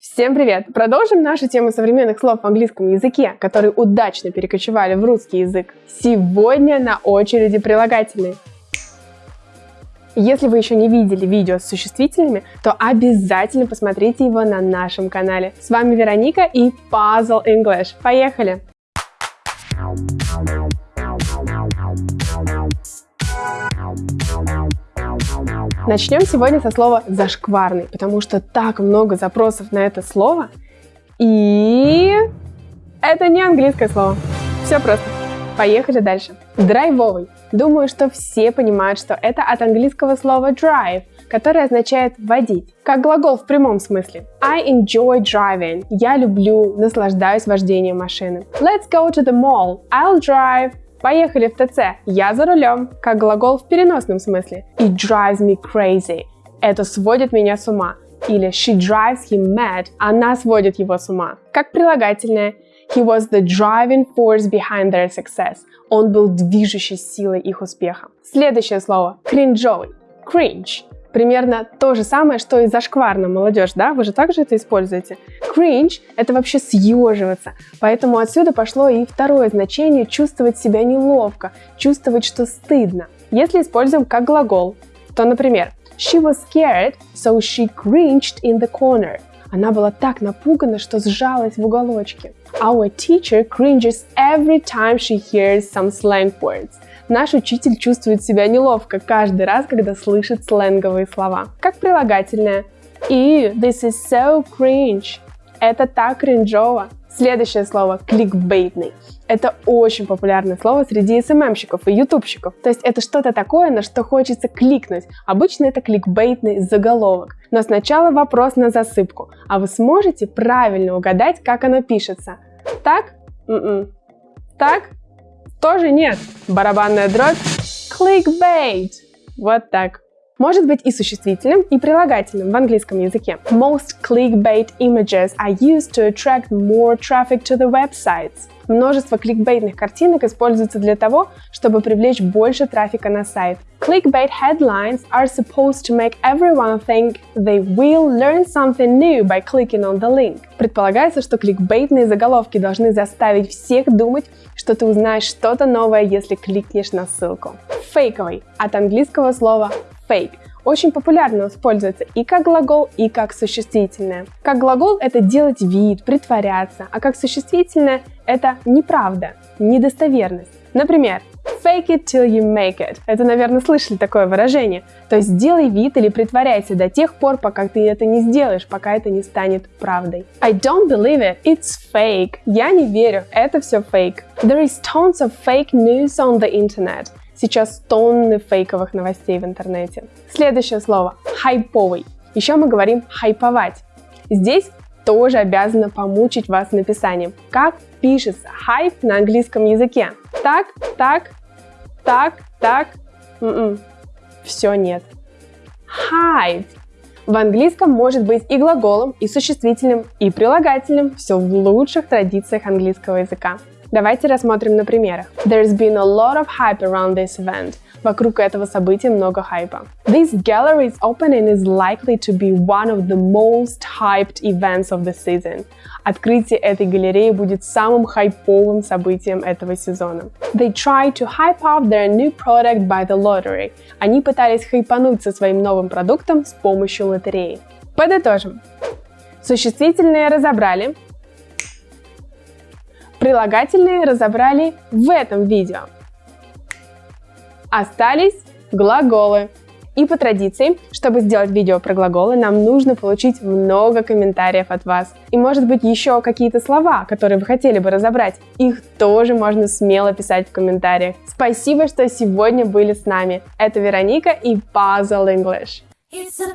Всем привет! Продолжим нашу тему современных слов в английском языке, которые удачно перекочевали в русский язык. Сегодня на очереди прилагательные. Если вы еще не видели видео с существительными, то обязательно посмотрите его на нашем канале. С вами Вероника и Puzzle English. Поехали! Начнем сегодня со слова «зашкварный», потому что так много запросов на это слово, и это не английское слово. Все просто. Поехали дальше. Драйвовый. Думаю, что все понимают, что это от английского слова drive, которое означает водить, как глагол в прямом смысле. I enjoy driving. Я люблю, наслаждаюсь вождением машины. Let's go to the mall. I'll drive. Поехали в ТЦ. Я за рулем, как глагол в переносном смысле. It drives me crazy. Это сводит меня с ума. Или she drives him mad. Она сводит его с ума. Как прилагательное. He was the driving force behind their success. Он был движущей силой их успеха. Следующее слово. Кринжовый. Cringe. Примерно то же самое, что и зашкварно, молодежь, да? Вы же также это используете. Cringe — это вообще съеживаться. Поэтому отсюда пошло и второе значение чувствовать себя неловко, чувствовать, что стыдно. Если используем как глагол, то, например, She was scared, so she cringed in the corner. Она была так напугана, что сжалась в уголочке. Our teacher cringes every time she hears some slang words. Наш учитель чувствует себя неловко каждый раз, когда слышит сленговые слова. Как прилагательное. И this is so cringe. Это так кринжово. Следующее слово – кликбейтный. Это очень популярное слово среди СММщиков и ютубщиков. То есть это что-то такое, на что хочется кликнуть. Обычно это кликбейтный заголовок. Но сначала вопрос на засыпку. А вы сможете правильно угадать, как оно пишется? Так? М-м. Так? Тоже нет. Барабанная дробь. Clickbait. Вот так. Может быть и существительным, и прилагательным в английском языке. Most clickbait images are used to attract more traffic to the websites. Множество кликбейтных картинок используется для того, чтобы привлечь больше трафика на сайт. Clickbait headlines are supposed to make everyone think they will learn something new by clicking on the link. Предполагается, что кликбейтные заголовки должны заставить всех думать, что ты узнаешь что-то новое, если кликнешь на ссылку. Фейковый от английского слова fake очень популярно используется и как глагол, и как существительное. Как глагол это делать вид, притворяться, а как существительное это неправда, недостоверность. Например, fake it till you make it. Это, наверное, слышали такое выражение. То есть сделай вид или притворяйся до тех пор, пока ты это не сделаешь, пока это не станет правдой. I don't believe it, it's fake. Я не верю, это все fake. There is tons of fake news on the internet. Сейчас тонны фейковых новостей в интернете. Следующее слово – хайповый. Еще мы говорим хайповать. Здесь тоже обязана помучить вас написанием. Как пишется хайп на английском языке? Так, так, так, так. М-м. Все нет. Hype. В английском может быть и глаголом, и существительным, и прилагательным. Все в лучших традициях английского языка. Давайте рассмотрим на примерах. There's been a lot of hype around this event. Вокруг этого события много хайпа. This gallery's opening is likely to be one of the most hyped events of the season. Открытие этой галереи будет самым хайповым событием этого сезона. They tried to hype up their new product by the lottery. Они пытались хайпануть со своим новым продуктом с помощью лотереи. Подытожим. Существительные разобрали, Прилагательные разобрали в этом видео. Остались глаголы. И по традиции, чтобы сделать видео про глаголы, нам нужно получить много комментариев от вас. И может быть еще какие-то слова, которые вы хотели бы разобрать. Их тоже можно смело писать в комментариях. Спасибо, что сегодня были с нами. Это Вероника и Puzzle English. It's a